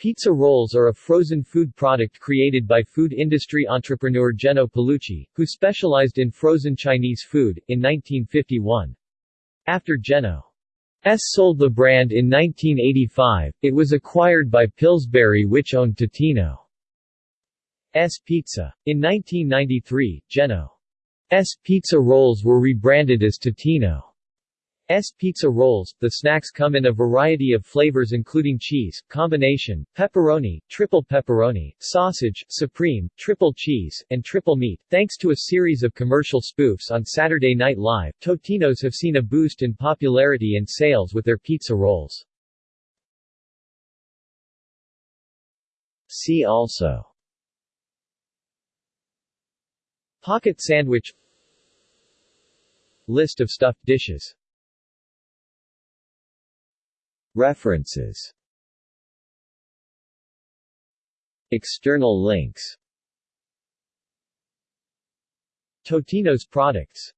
Pizza rolls are a frozen food product created by food industry entrepreneur Jeno Paulucci, who specialized in frozen Chinese food, in 1951. After Jeno's sold the brand in 1985, it was acquired by Pillsbury which owned Totino's Pizza. In 1993, Jeno's pizza rolls were rebranded as Totino's S pizza rolls. The snacks come in a variety of flavors including cheese, combination, pepperoni, triple pepperoni, sausage, supreme, triple cheese, and triple meat. Thanks to a series of commercial spoofs on Saturday Night Live, Totino's have seen a boost in popularity and sales with their pizza rolls. See also Pocket sandwich List of stuffed dishes References. External links. Totino's products